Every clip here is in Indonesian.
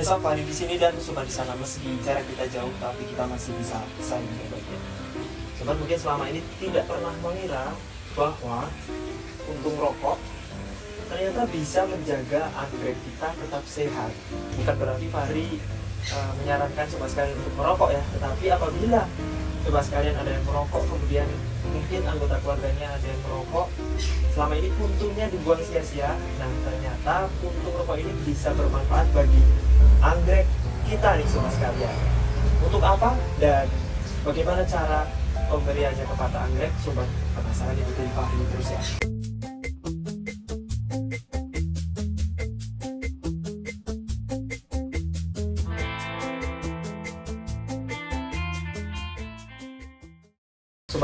besok Fahri di sini dan suka di sana meski jarak kita jauh tapi kita masih bisa saling berbagi. Sobat mungkin selama ini tidak pernah mengira bahwa untung rokok ternyata bisa menjaga anggrek kita tetap sehat. Bukan berarti Fahri uh, menyarankan sobat sekalian untuk merokok ya, tetapi apabila sobat sekalian ada yang merokok kemudian mungkin anggota keluarganya ada yang merokok. Selama ini puntungnya dibuang sia-sia. Nah ternyata puntung rokok ini bisa bermanfaat bagi anggrek kita nih sobat sekalian. Untuk apa dan bagaimana cara pemberiannya kepada anggrek? Sobat penasaran ikuti Fahri terus ya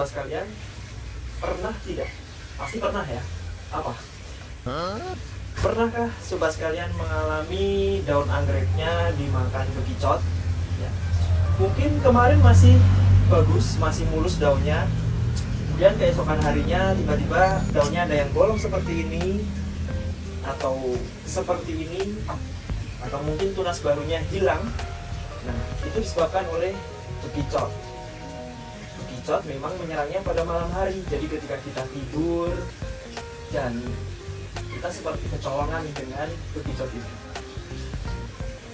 Sekalian, pernah tidak? Pasti pernah ya. Apa? Pernahkah sobat sekalian mengalami daun anggreknya dimakan bekicot? Ya. Mungkin kemarin masih bagus, masih mulus daunnya. Kemudian keesokan harinya tiba-tiba daunnya ada yang bolong seperti ini atau seperti ini atau mungkin tunas barunya hilang. Nah, itu disebabkan oleh bekicot bekicot memang menyerangnya pada malam hari. Jadi ketika kita tidur dan kita seperti kecolongan dengan bekicot itu.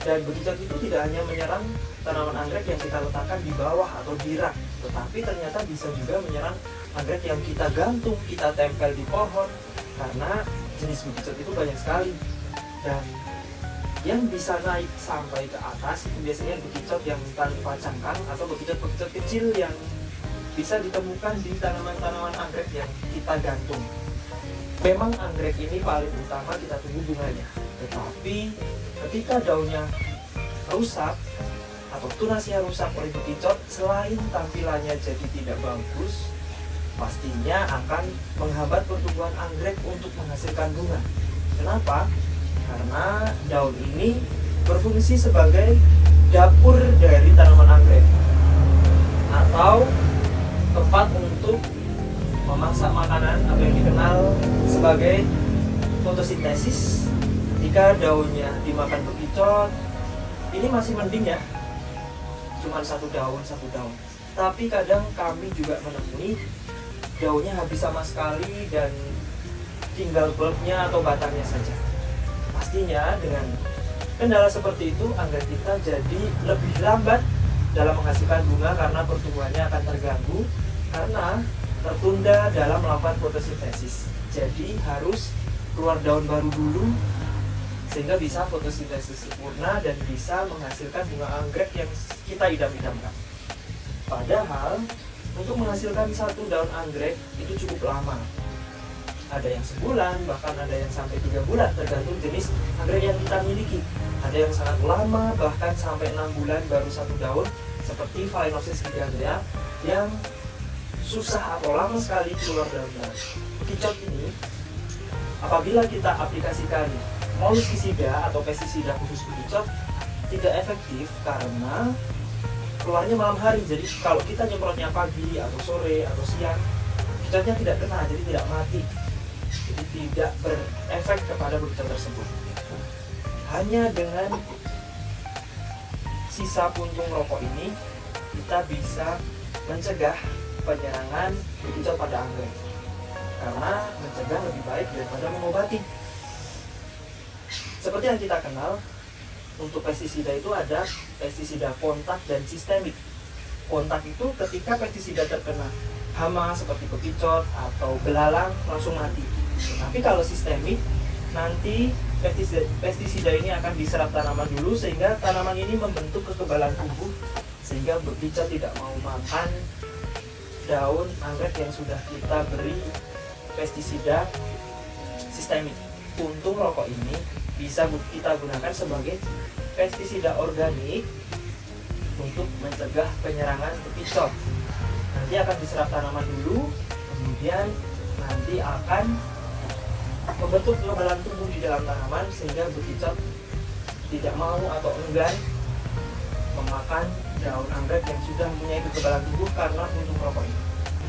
Dan bekicot itu tidak hanya menyerang tanaman anggrek yang kita letakkan di bawah atau di rak tetapi ternyata bisa juga menyerang anggrek yang kita gantung, kita tempel di pohon karena jenis bekicot itu banyak sekali. Dan yang bisa naik sampai ke atas itu biasanya bekicot yang tanpa cangkang atau bekicot-bekicot kecil yang bisa ditemukan di tanaman-tanaman anggrek yang kita gantung. Memang anggrek ini paling utama kita tunggu bunganya, tetapi ketika daunnya rusak atau tunasnya rusak oleh bekicot, selain tampilannya jadi tidak bagus, pastinya akan menghambat pertumbuhan anggrek untuk menghasilkan bunga. Kenapa? Karena daun ini berfungsi sebagai dapur dari tanaman anggrek atau tempat untuk memasak makanan atau yang dikenal sebagai fotosintesis. Ketika daunnya dimakan bekicot ini masih mending ya. Cuma satu daun satu daun. Tapi kadang kami juga menemui daunnya habis sama sekali dan tinggal bulbnya atau batangnya saja. Pastinya dengan kendala seperti itu anggrek kita jadi lebih lambat dalam menghasilkan bunga karena pertumbuhannya akan terganggu karena tertunda dalam melakukan fotosintesis. Jadi harus keluar daun baru dulu sehingga bisa fotosintesis sempurna dan bisa menghasilkan bunga anggrek yang kita idam-idamkan. Padahal untuk menghasilkan satu daun anggrek itu cukup lama. Ada yang sebulan, bahkan ada yang sampai tiga bulan tergantung jenis anggrek yang kita miliki. Ada yang sangat lama, bahkan sampai enam bulan baru satu daun seperti Phalaenopsis gigantea yang susah atau lama sekali keluar daun daun. Kicot ini apabila kita aplikasikan molluscicida atau pestisida khusus bekicot tidak efektif karena keluarnya malam hari. Jadi kalau kita nyemprotnya pagi atau sore atau siang, kicotnya tidak kena, jadi tidak mati. Tidak berefek kepada bekicot tersebut. Hanya dengan sisa puntung rokok ini kita bisa mencegah penyerangan bekicot pada anggrek. Karena mencegah lebih baik daripada mengobati. Seperti yang kita kenal untuk pestisida itu ada pestisida kontak dan sistemik. Kontak itu ketika pestisida terkena hama seperti bekicot atau belalang langsung mati tapi kalau sistemik nanti pestisida, ini akan diserap tanaman dulu sehingga tanaman ini membentuk kekebalan tubuh sehingga bekicot tidak mau makan daun anggrek yang sudah kita beri pestisida sistemik. Untung rokok ini bisa kita gunakan sebagai pestisida organik untuk mencegah penyerangan bekicot. Nanti akan diserap tanaman dulu, kemudian nanti akan membentuk kekebalan tubuh di dalam tanaman sehingga bekicot tidak mau atau enggan memakan daun anggrek yang sudah mempunyai kekebalan tubuh karena puntung rokok.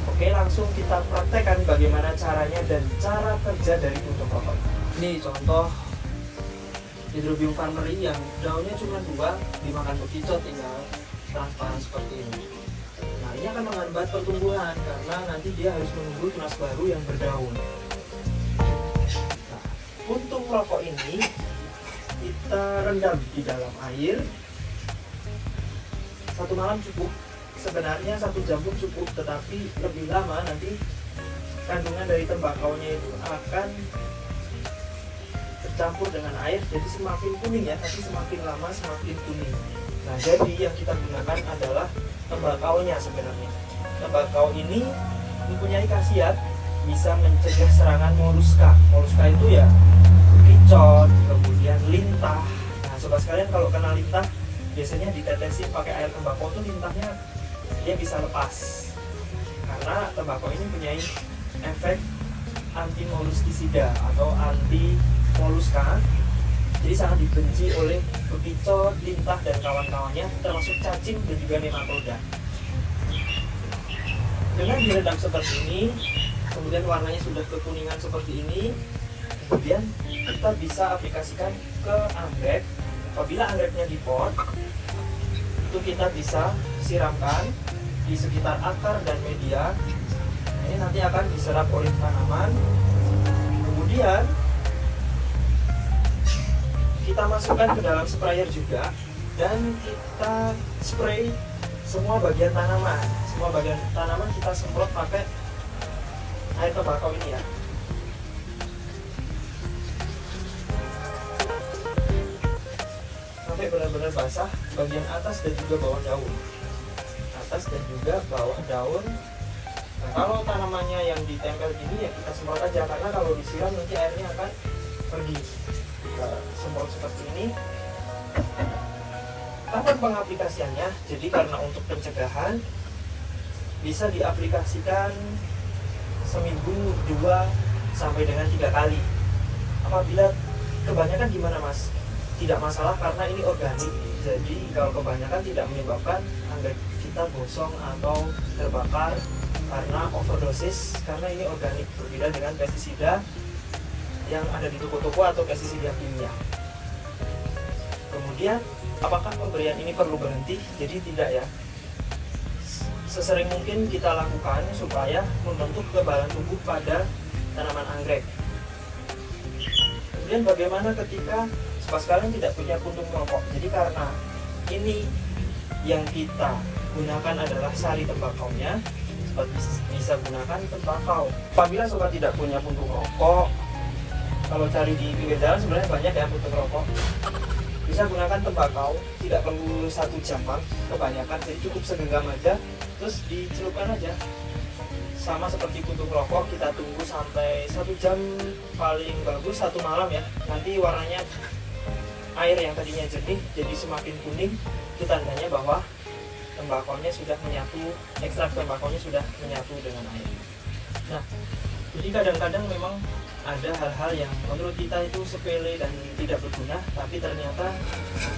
Oke, langsung kita praktekkan bagaimana caranya dan cara kerja dari puntung rokok. Ini contoh Hydrobium farmeri yang daunnya cuma dua dimakan bekicot tinggal transparan seperti ini. Nah ini akan menghambat pertumbuhan karena nanti dia harus menunggu tunas baru yang berdaun. Puntung rokok ini kita rendam di dalam air. Satu malam cukup. Sebenarnya satu jam pun cukup tetapi lebih lama nanti kandungan dari tembakaunya itu akan tercampur dengan air jadi semakin kuning ya tapi semakin lama semakin kuning. Nah jadi yang kita gunakan adalah tembakaunya sebenarnya. Tembakau ini mempunyai khasiat bisa mencegah serangan moluska moluska itu ya kicot kemudian lintah. Nah sobat sekalian kalau kena lintah biasanya ditetesin pakai air tembakau tuh lintahnya dia bisa lepas. Karena tembakau ini punya efek anti moluskisida atau anti moluska jadi sangat dibenci oleh bekicot, lintah dan kawan-kawannya termasuk cacing dan juga nematoda. Dengan direndam seperti ini kemudian warnanya sudah kekuningan seperti ini. Kemudian kita bisa aplikasikan ke anggrek. Apabila anggreknya di pot itu kita bisa siramkan di sekitar akar dan media. Ini nanti akan diserap oleh tanaman. Kemudian kita masukkan ke dalam sprayer juga dan kita spray semua bagian tanaman. Semua bagian tanaman kita semprot pakai air tembakau ini ya. Sampai benar-benar basah bagian atas dan juga bawah daun. Atas dan juga bawah daun. Nah kalau tanamannya yang ditempel gini ya kita semprot aja karena kalau disiram nanti airnya akan pergi. Kita semprot seperti ini. Kapan pengaplikasiannya jadi karena untuk pencegahan bisa diaplikasikan seminggu dua sampai dengan tiga kali. Apabila kebanyakan gimana mas? Tidak masalah karena ini organik jadi kalau kebanyakan tidak menyebabkan anggrek kita gosong atau terbakar karena overdosis karena ini organik berbeda dengan pestisida yang ada di toko-toko atau pestisida kimia. Kemudian apakah pemberian ini perlu berhenti? Jadi tidak ya sesering mungkin kita lakukan supaya membentuk kebalan tubuh pada tanaman anggrek. Kemudian bagaimana ketika pas kalian tidak punya puntung rokok? Jadi karena ini yang kita gunakan adalah sari tembakaunya sobat bisa gunakan tembakau. Apabila sobat tidak punya puntung rokok kalau cari di pinggir jalan sebenarnya banyak ya puntung rokok bisa gunakan tembakau tidak perlu satu jam kebanyakan jadi cukup segenggam aja terus dicelupkan aja. Sama seperti puntung rokok kita tunggu sampai satu jam paling bagus satu malam ya. Nanti warnanya air yang tadinya jernih jadi semakin kuning. Itu tandanya bahwa tembakonya sudah menyatu ekstrak tembakonya sudah menyatu dengan air. Nah jadi kadang-kadang memang ada hal-hal yang menurut kita itu sepele dan tidak berguna tapi ternyata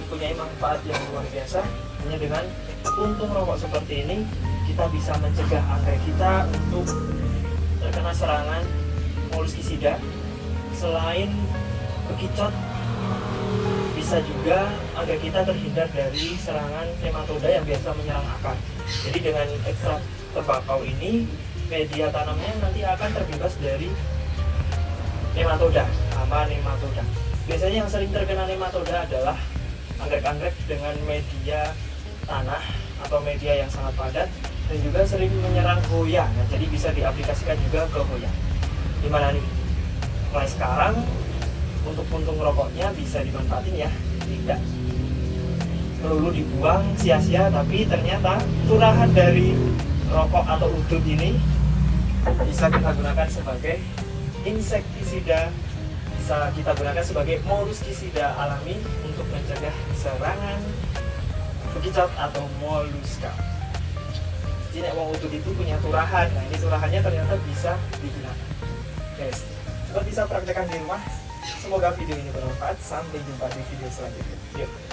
mempunyai manfaat yang luar biasa hanya dengan puntung rokok seperti ini kita bisa mencegah anggrek kita untuk terkena serangan moluskisida selain bekicot bisa juga agar kita terhindar dari serangan nematoda yang biasa menyerang akar. Jadi dengan ekstrak tembakau ini, media tanamnya nanti akan terbebas dari nematoda, hama nematoda. Biasanya yang sering terkena nematoda adalah anggrek-anggrek dengan media tanah atau media yang sangat padat dan juga sering menyerang hoya. Nah, jadi bisa diaplikasikan juga ke hoya. Gimana nih? Mulai sekarang untuk puntung rokoknya bisa dimanfaatin ya tidak melulu dibuang sia-sia tapi ternyata turahan dari rokok atau udut ini bisa kita gunakan sebagai insektisida bisa kita gunakan sebagai moluskisida alami untuk mencegah serangan bekicot atau moluska jadi wong udut itu punya turahan nah ini turahannya ternyata bisa digunakan guys coba bisa praktekkan di rumah Semoga video ini bermanfaat. Sampai jumpa di video selanjutnya. Yuk.